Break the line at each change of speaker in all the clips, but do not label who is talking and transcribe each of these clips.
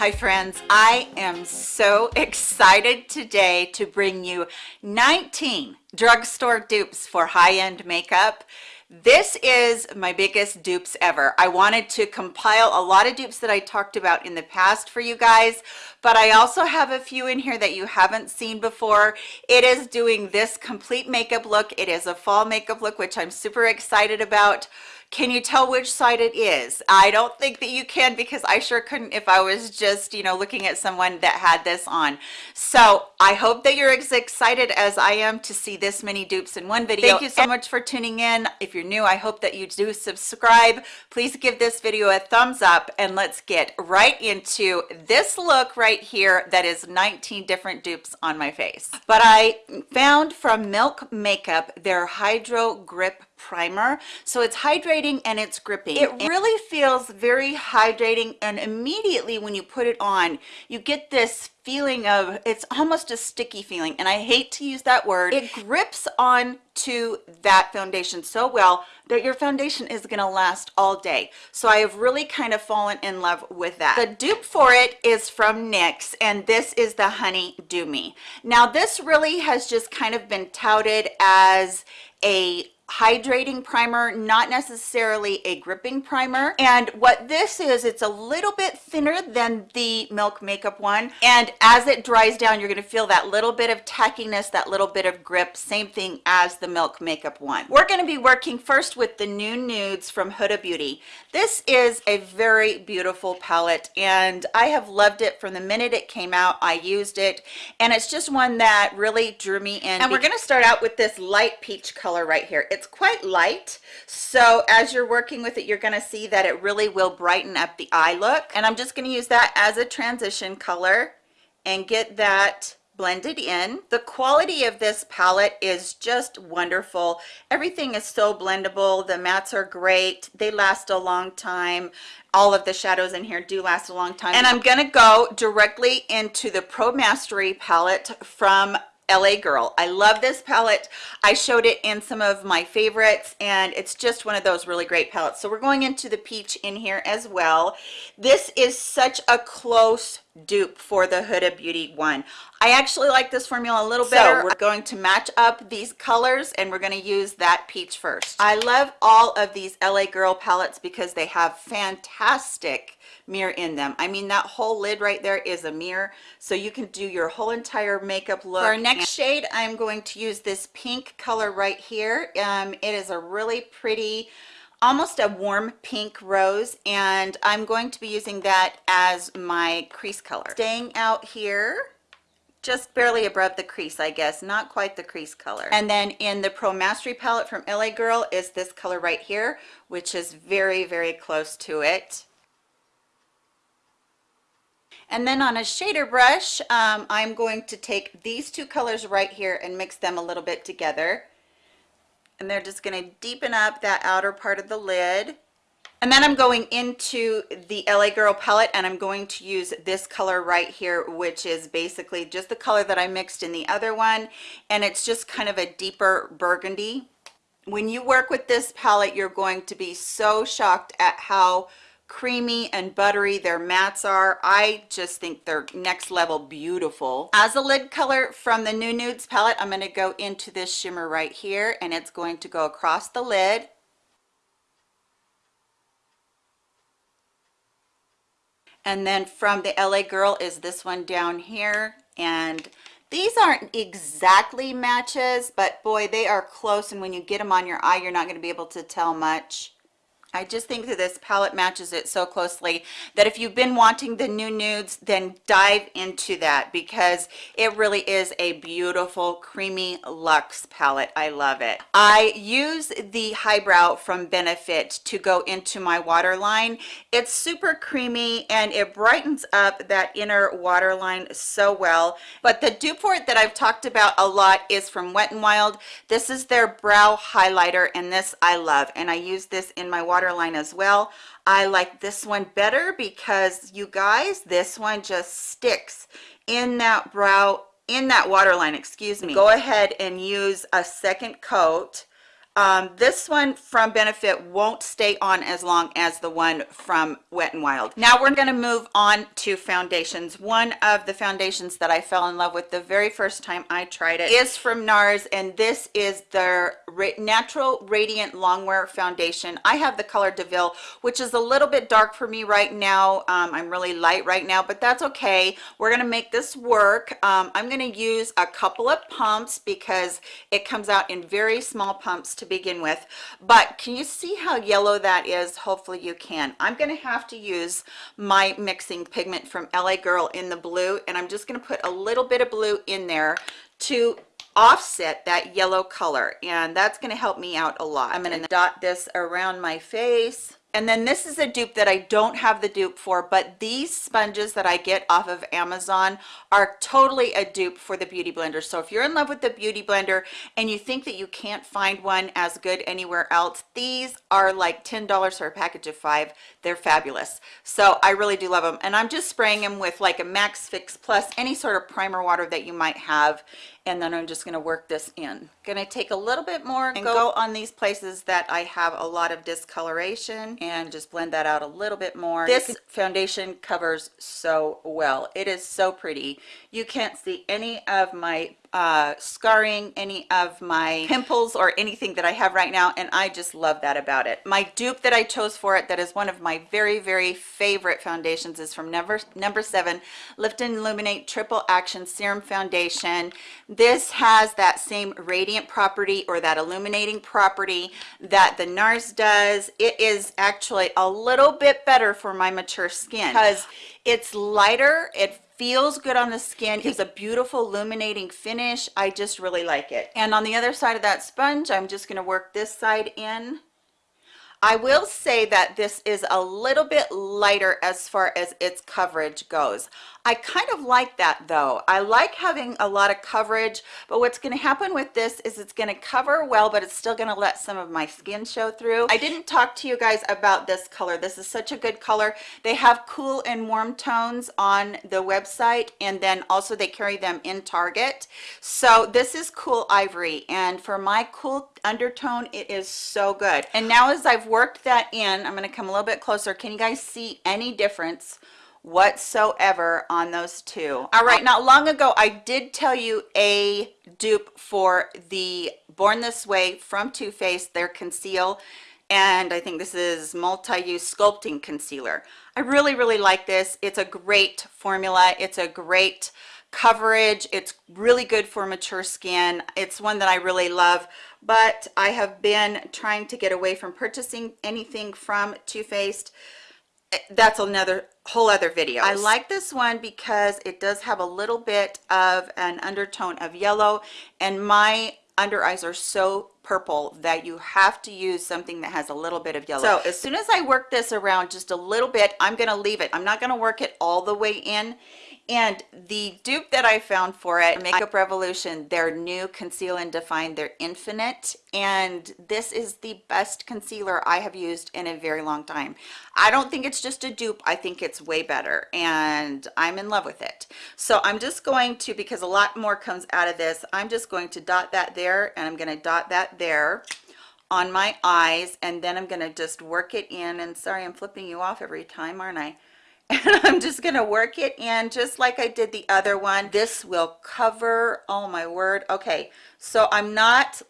Hi friends, I am so excited today to bring you 19 drugstore dupes for high-end makeup. This is my biggest dupes ever. I wanted to compile a lot of dupes that I talked about in the past for you guys, but I also have a few in here that you haven't seen before. It is doing this complete makeup look. It is a fall makeup look, which I'm super excited about. Can you tell which side it is? I don't think that you can because I sure couldn't if I was just, you know, looking at someone that had this on. So I hope that you're as excited as I am to see this many dupes in one video. Thank you so much for tuning in. If you're new, I hope that you do subscribe. Please give this video a thumbs up and let's get right into this look right here that is 19 different dupes on my face. But I found from Milk Makeup their Hydro Grip primer. So it's hydrating and it's gripping. It really feels very hydrating and immediately when you put it on you get this feeling of it's almost a sticky feeling and I hate to use that word. It grips on to that foundation so well that your foundation is going to last all day. So I have really kind of fallen in love with that. The dupe for it is from NYX and this is the Honey Dew me now this really has just kind of been touted as a hydrating primer not necessarily a gripping primer. And what this is it's a little bit thinner than the milk makeup one. And as it dries down you're going to feel that little bit of tackiness that little bit of grip. Same thing as the milk makeup one. We're going to be working first with the new nudes from huda beauty. This is a very beautiful palette and i have loved it from the minute it came out. I used it and it's just one that really drew me in. And we're going to start out with this light peach color right here. It's it's quite light so as you're working with it you're going to see that it really will brighten up the eye look. And i'm just going to use that as a transition color and get that blended in. The quality of this palette is just wonderful. Everything is so blendable. The mattes are great. They last a long time. All of the shadows in here do last a long time. And i'm gonna go directly into the pro mastery palette from LA Girl. I love this palette. I showed it in some of my favorites and it's just one of those really great palettes. So we're going into the peach in here as well. This is such a close dupe for the Huda Beauty one. I actually like this formula a little so better. We're going to match up these colors and we're going to use that peach first. I love all of these LA Girl palettes because they have fantastic mirror in them i mean that whole lid right there is a mirror so you can do your whole entire makeup look for our next shade i'm going to use this pink color right here um it is a really pretty almost a warm pink rose and i'm going to be using that as my crease color. Staying out here just barely above the crease i guess not quite the crease color. And then in the pro mastery palette from la girl is this color right here which is very very close to it. And then on a shader brush um, I'm going to take these two colors right here and mix them a little bit together and they're just going to deepen up that outer part of the lid and then I'm going into the LA Girl palette and I'm going to use this color right here, which is basically just the color that I mixed in the other one. And it's just kind of a deeper burgundy. When you work with this palette, you're going to be so shocked at how creamy and buttery their mattes are. I just think they're next level beautiful. As a lid color from the new nudes palette i'm going to go into this shimmer right here and it's going to go across the lid. And then from the la girl is this one down here and these aren't exactly matches but boy they are close and when you get them on your eye you're not going to be able to tell much I just think that this palette matches it so closely that if you've been wanting the new nudes, then dive into that because it really is a beautiful creamy luxe palette. I love it. I use the highbrow from Benefit to go into my waterline. It's super creamy and it brightens up that inner waterline so well. But the dupe that I've talked about a lot is from Wet n Wild. This is their brow highlighter and this I love and I use this in my water waterline as well. I like this one better because you guys this one just sticks in that brow in that waterline excuse me. Go ahead and use a second coat um, this one from benefit won't stay on as long as the one from Wet n Wild. Now we're going to move on to foundations. One of the foundations that i fell in love with the very first time i tried it is from nars and this is their natural radiant longwear foundation. I have the color Deauville which is a little bit dark for me right now. Um, i'm really light right now but that's okay. We're going to make this work. Um, i'm going to use a couple of pumps because it comes out in very small pumps to begin with but can you see how yellow that is? Hopefully you can. I'm going to have to use my mixing pigment from la girl in the blue and i'm just going to put a little bit of blue in there to offset that yellow color and that's going to help me out a lot. I'm going to dot this around my face and then this is a dupe that I don't have the dupe for, but these sponges that I get off of Amazon are totally a dupe for the Beauty Blender. So if you're in love with the Beauty Blender and you think that you can't find one as good anywhere else, these are like $10 for a package of five. They're fabulous. So I really do love them. And I'm just spraying them with like a Max Fix Plus, any sort of primer water that you might have and then I'm just going to work this in. Going to take a little bit more and go on these places that I have a lot of discoloration and just blend that out a little bit more. This foundation covers so well. It is so pretty. You can't see any of my uh, scarring, any of my pimples or anything that I have right now. And I just love that about it. My dupe that I chose for it, that is one of my very, very favorite foundations is from number, number seven, Lift and Illuminate Triple Action Serum Foundation. This has that same radiant property or that illuminating property that the NARS does. It is actually a little bit better for my mature skin because it's lighter. It feels good on the skin. Gives a beautiful illuminating finish. I just really like it. And on the other side of that sponge i'm just going to work this side in. I will say that this is a little bit lighter as far as its coverage goes. I kind of like that though. I like having a lot of coverage, but what's going to happen with this is it's going to cover well, but it's still going to let some of my skin show through. I didn't talk to you guys about this color. This is such a good color. They have cool and warm tones on the website, and then also they carry them in Target. So this is Cool Ivory, and for my cool undertone, it is so good. And now as I've worked that in, I'm going to come a little bit closer. Can you guys see any difference whatsoever on those two. All right uh, not long ago i did tell you a dupe for the born this way from Too Faced their conceal and i think this is multi-use sculpting concealer. I really really like this. It's a great formula. It's a great coverage. It's really good for mature skin. It's one that i really love but i have been trying to get away from purchasing anything from Too Faced that's another whole other video. I like this one because it does have a little bit of an undertone of yellow and my under eyes are so purple that you have to use something that has a little bit of yellow. So as soon as i work this around just a little bit i'm going to leave it. I'm not going to work it all the way in and the dupe that I found for it, Makeup Revolution, their new Conceal and Define, their Infinite. And this is the best concealer I have used in a very long time. I don't think it's just a dupe. I think it's way better and I'm in love with it. So I'm just going to, because a lot more comes out of this, I'm just going to dot that there and I'm going to dot that there on my eyes and then I'm going to just work it in and sorry I'm flipping you off every time aren't I and I'm just to work it in just like I did the other one. This will cover, oh my word. Okay, so I'm not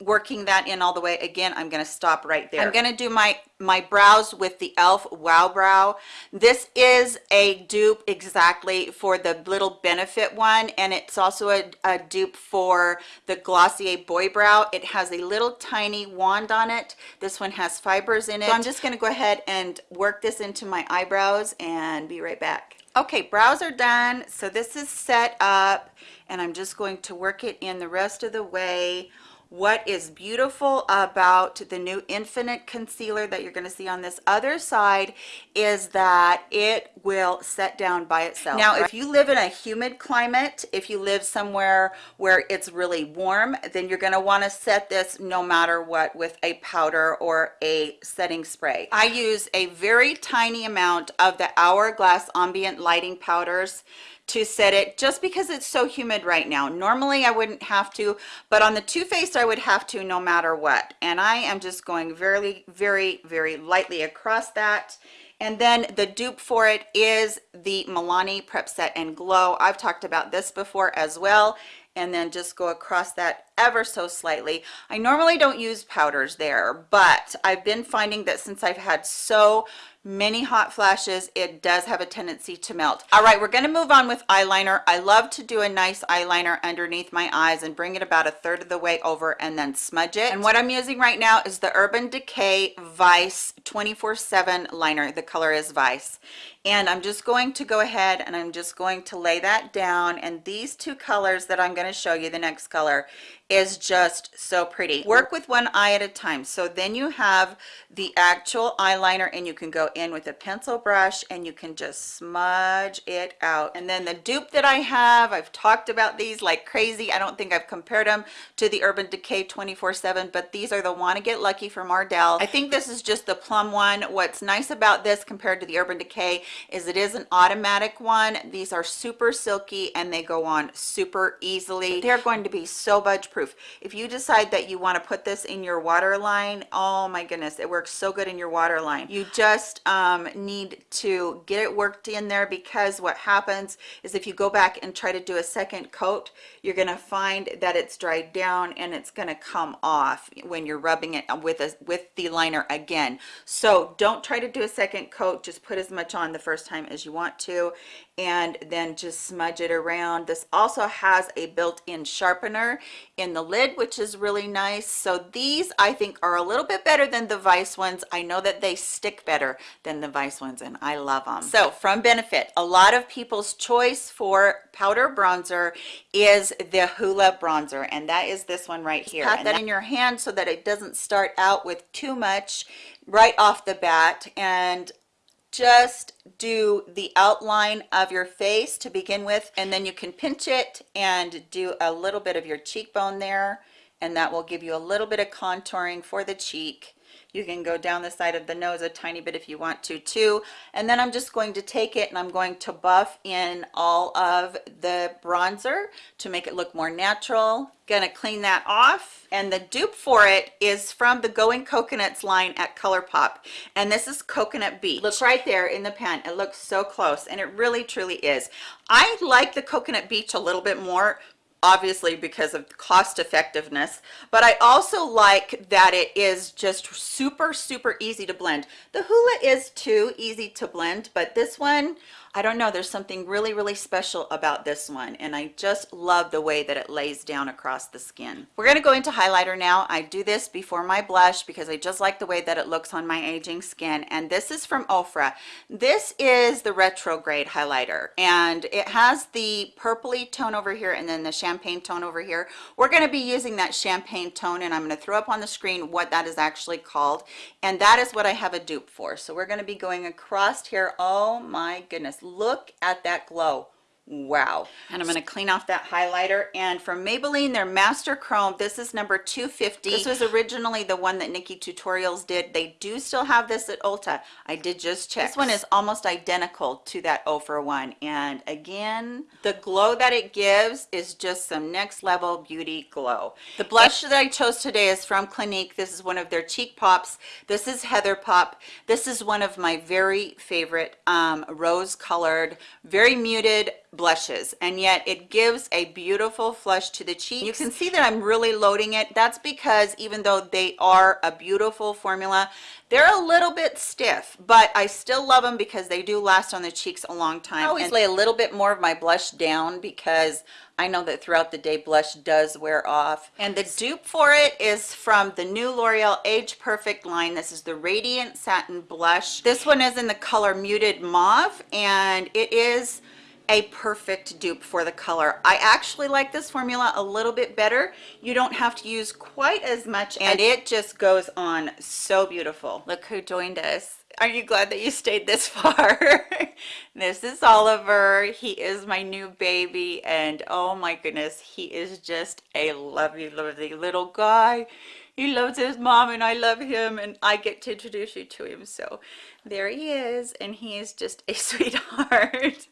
working that in all the way. Again i'm going to stop right there. I'm going to do my my brows with the elf wow brow. This is a dupe exactly for the little benefit one and it's also a, a dupe for the glossier boy brow. It has a little tiny wand on it. This one has fibers in it. So i'm just going to go ahead and work this into my eyebrows and be right back. Okay brows are done. So this is set up and i'm just going to work it in the rest of the way what is beautiful about the new infinite concealer that you're going to see on this other side is that it will set down by itself. Now if you live in a humid climate if you live somewhere where it's really warm then you're going to want to set this no matter what with a powder or a setting spray. I use a very tiny amount of the hourglass ambient lighting powders to set it just because it's so humid right now. Normally I wouldn't have to, but on the Too Faced I would have to no matter what. And I am just going very, very, very lightly across that. And then the dupe for it is the Milani Prep Set and Glow. I've talked about this before as well. And then just go across that ever so slightly. I normally don't use powders there, but I've been finding that since I've had so many hot flashes it does have a tendency to melt. All right we're going to move on with eyeliner. I love to do a nice eyeliner underneath my eyes and bring it about a third of the way over and then smudge it. And what i'm using right now is the urban decay vice 24 7 liner. The color is vice. And i'm just going to go ahead and i'm just going to lay that down. And these two colors that i'm going to show you the next color is just so pretty. Work with one eye at a time. So then you have the actual eyeliner and you can go in with a pencil brush and you can just smudge it out. And then the dupe that i have i've talked about these like crazy. I don't think i've compared them to the urban decay 24 7 but these are the wanna get lucky from ardell i think this is just the plum one. What's nice about this compared to the urban decay is it is an automatic one. These are super silky and they go on super easily. They're going to be so budge proof if you decide that you want to put this in your waterline oh my goodness it works so good in your waterline you just um, need to get it worked in there because what happens is if you go back and try to do a second coat you're going to find that it's dried down and it's going to come off when you're rubbing it with with the liner again. So don't try to do a second coat. Just put as much on the first time as you want to and then just smudge it around. This also has a built-in sharpener in the lid which is really nice. So these i think are a little bit better than the vice ones. I know that they stick better than the vice ones and i love them so from benefit a lot of people's choice for powder bronzer is the hula bronzer and that is this one right here. pat that in your hand so that it doesn't start out with too much right off the bat and just do the outline of your face to begin with and then you can pinch it and do a little bit of your cheekbone there and that will give you a little bit of contouring for the cheek you can go down the side of the nose a tiny bit if you want to too. And then i'm just going to take it and i'm going to buff in all of the bronzer to make it look more natural. Gonna clean that off and the dupe for it is from the going coconuts line at ColourPop. And this is coconut beach. Look right there in the pen it looks so close and it really truly is. I like the coconut beach a little bit more obviously because of cost effectiveness but i also like that it is just super super easy to blend. The hula is too easy to blend but this one I don't know there's something really really special about this one and I just love the way that it lays down across the skin. We're going to go into highlighter now. I do this before my blush because I just like the way that it looks on my aging skin and this is from Ofra. This is the retrograde highlighter and it has the purpley tone over here and then the champagne tone over here. We're going to be using that champagne tone and I'm going to throw up on the screen what that is actually called. And that is what I have a dupe for. So we're going to be going across here. Oh my goodness. Look at that glow wow. And i'm going to clean off that highlighter. And from maybelline their master chrome this is number 250 this was originally the one that NikkieTutorials did. They do still have this at ulta. I did just check. This one is almost identical to that ofra one. And again the glow that it gives is just some next level beauty glow. The blush that i chose today is from clinique. This is one of their cheek pops. This is heather pop this is one of my very favorite um, rose colored very muted blushes and yet it gives a beautiful flush to the cheek you can see that i'm really loading it. That's because even though they are a beautiful formula they're a little bit stiff but i still love them because they do last on the cheeks a long time. I always and lay a little bit more of my blush down because I know that throughout the day blush does wear off. And the dupe for it is from the new L'Oreal Age Perfect line. This is the radiant satin blush. This one is in the color muted mauve and it is a perfect dupe for the color. I actually like this formula a little bit better. You don't have to use quite as much and it just goes on so beautiful. Look who joined us. Are you glad that you stayed this far? This is oliver. He is my new baby and oh my goodness he is just a lovely lovely little guy he loves his mom and I love him and I get to introduce you to him. So there he is and he is just a sweetheart.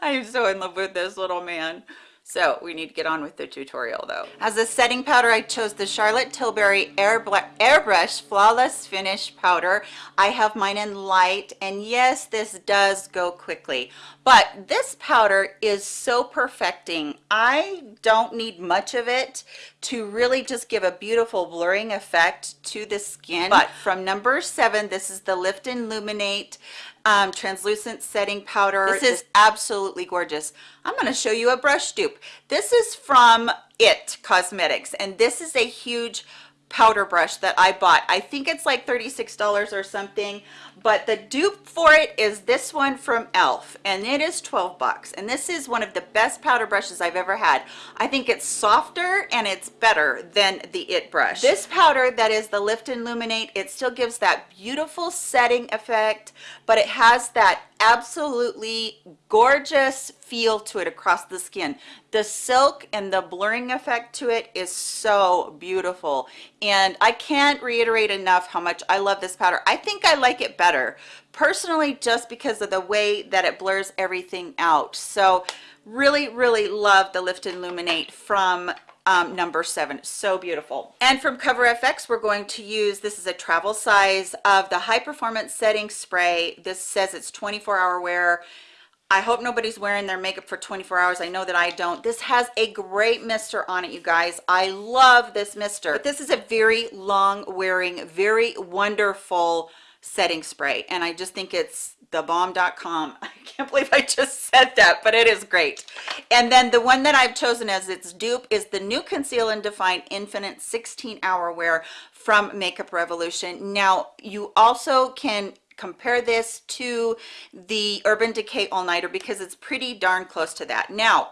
I am so in love with this little man. So we need to get on with the tutorial though. As a setting powder, I chose the Charlotte Tilbury Airbrush Flawless Finish Powder. I have mine in light and yes, this does go quickly, but this powder is so perfecting. I don't need much of it to really just give a beautiful blurring effect to the skin. But from number seven, this is the Lift and Illuminate um, translucent setting powder. This is absolutely gorgeous. I'm going to show you a brush dupe. This is from IT Cosmetics, and this is a huge powder brush that I bought. I think it's like $36 or something, but the dupe for it is this one from e.l.f. and it is 12 bucks. And this is one of the best powder brushes I've ever had. I think it's softer and it's better than the IT brush. This powder that is the Lift and Illuminate, it still gives that beautiful setting effect, but it has that absolutely gorgeous feel to it across the skin. The silk and the blurring effect to it is so beautiful. And i can't reiterate enough how much i love this powder. I think i like it better personally just because of the way that it blurs everything out. So really really love the lift and illuminate from um, number seven. So beautiful. And from cover fx we're going to use this is a travel size of the high performance setting spray. This says it's 24 hour wear I hope nobody's wearing their makeup for 24 hours. I know that I don't. This has a great mister on it, you guys. I love this mister. But this is a very long wearing, very wonderful setting spray. And I just think it's thebomb.com. I can't believe I just said that, but it is great. And then the one that I've chosen as its dupe is the new Conceal and Define Infinite 16 Hour Wear from Makeup Revolution. Now, you also can compare this to the Urban Decay All Nighter because it's pretty darn close to that. Now,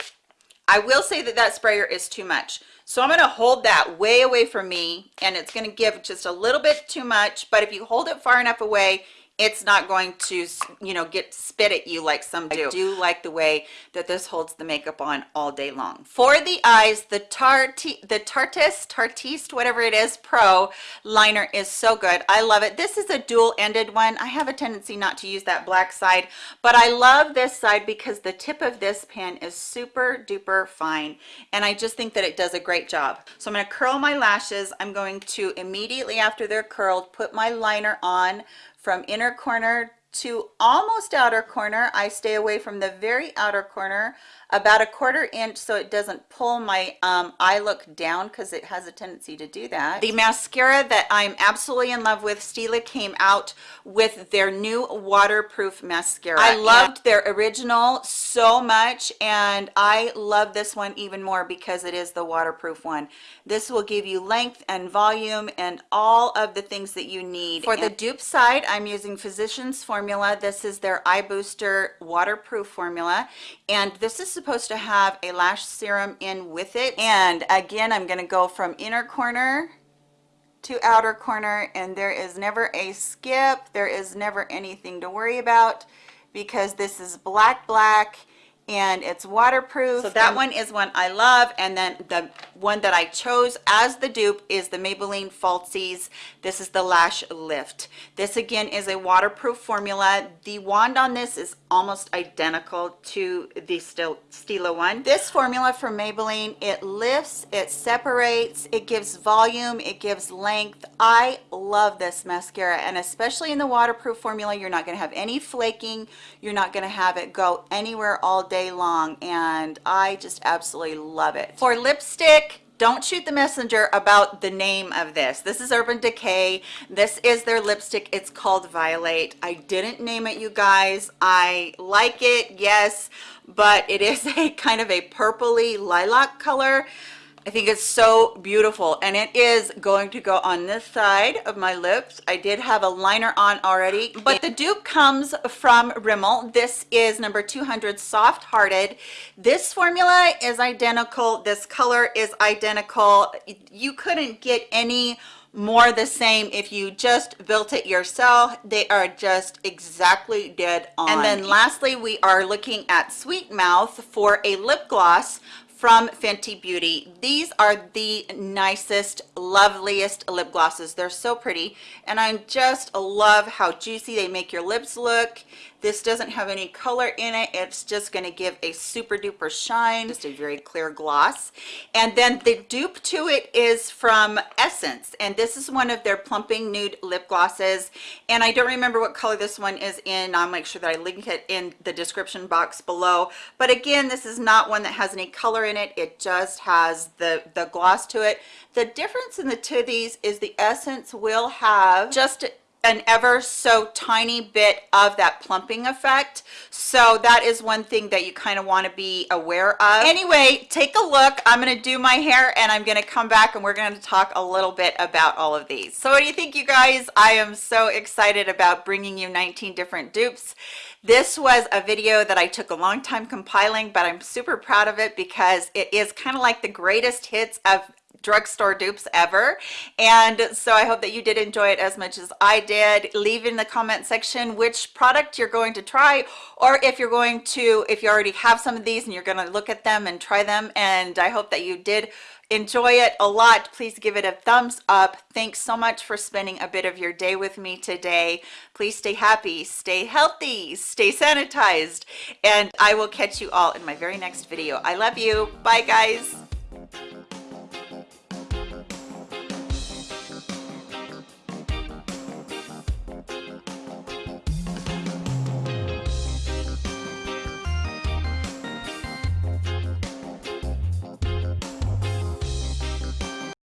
I will say that that sprayer is too much. So I'm going to hold that way away from me and it's going to give just a little bit too much. But if you hold it far enough away, it's not going to you know get spit at you like some do. I do. like the way that this holds the makeup on all day long. For the eyes the Tarte the Tarteist Tartiste whatever it is pro liner is so good. I love it. This is a dual-ended one. I have a tendency not to use that black side but I love this side because the tip of this pen is super duper fine and I just think that it does a great job. So I'm going to curl my lashes. I'm going to immediately after they're curled put my liner on from inner corner to almost outer corner. I stay away from the very outer corner about a quarter inch so it doesn't pull my um, eye look down because it has a tendency to do that. The mascara that I'm absolutely in love with, Stila came out with their new waterproof mascara. I loved their original so much and I love this one even more because it is the waterproof one. This will give you length and volume and all of the things that you need. For and the dupe side, I'm using Physicians Formula. This is their Eye Booster waterproof formula and this is supposed to have a lash serum in with it and again i'm going to go from inner corner to outer corner and there is never a skip there is never anything to worry about because this is black black and it's waterproof. So that one is one I love. And then the one that I chose as the dupe is the Maybelline Falsies. This is the Lash Lift. This again is a waterproof formula. The wand on this is almost identical to the Stila one. This formula from Maybelline, it lifts, it separates, it gives volume, it gives length. I love this mascara and especially in the waterproof formula, you're not gonna have any flaking. You're not gonna have it go anywhere all day day long and I just absolutely love it. For lipstick, don't shoot the messenger about the name of this. This is urban decay. This is their lipstick. It's called violet i didn't name it you guys. I like it yes but it is a kind of a purpley lilac color I think it's so beautiful and it is going to go on this side of my lips. I did have a liner on already, but the dupe comes from Rimmel. This is number 200 Soft Hearted. This formula is identical. This color is identical. You couldn't get any more the same if you just built it yourself they are just exactly dead on and then lastly we are looking at sweet mouth for a lip gloss from Fenty Beauty. These are the nicest, loveliest lip glosses. They're so pretty and I just love how juicy they make your lips look. This doesn't have any color in it. It's just going to give a super duper shine, just a very clear gloss. And then the dupe to it is from Essence. And this is one of their plumping nude lip glosses. And I don't remember what color this one is in. I'll make sure that I link it in the description box below. But again, this is not one that has any color in it. It just has the, the gloss to it. The difference in the two of these is the Essence will have just an ever so tiny bit of that plumping effect. So that is one thing that you kind of want to be aware of. Anyway take a look. I'm going to do my hair and i'm going to come back and we're going to talk a little bit about all of these. So what do you think you guys? I am so excited about bringing you 19 different dupes. This was a video that I took a long time compiling, but I'm super proud of it because it is kind of like the greatest hits of drugstore dupes ever. And so i hope that you did enjoy it as much as i did. Leave in the comment section which product you're going to try or if you're going to if you already have some of these and you're going to look at them and try them. And i hope that you did enjoy it a lot. Please give it a thumbs up. Thanks so much for spending a bit of your day with me today. Please stay happy stay healthy stay sanitized and i will catch you all in my very next video. I love you. Bye guys